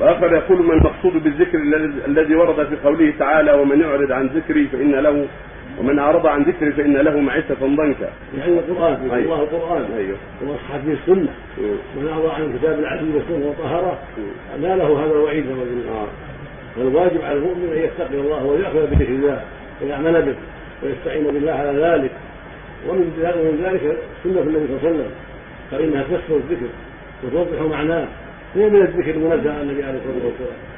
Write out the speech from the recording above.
وآخر يقول ما المقصود بالذكر الذي- ورد في قوله تعالى ومن يعرض عن ذكري فإن له ومن أعرض عن ذكري فإن له معيشة ضنكا. يعني القرآن أيوة. الله القرآن أيوه. وصحت به السنة مم. من أعرض عن كتاب العزيز والسنة وطهره لا له هذا الوعيد قلنا آه. فالواجب على المؤمن أن يتقي الله ويأخذ بذكر الله ويعمل به ويستعين بالله على ذلك ومن ذلك سنة النبي صلى الله عليه وسلم فإنها تفسر الذكر وتوضح معناه هي من الذكر المنزه عن النبي عليه الصلاة والسلام؟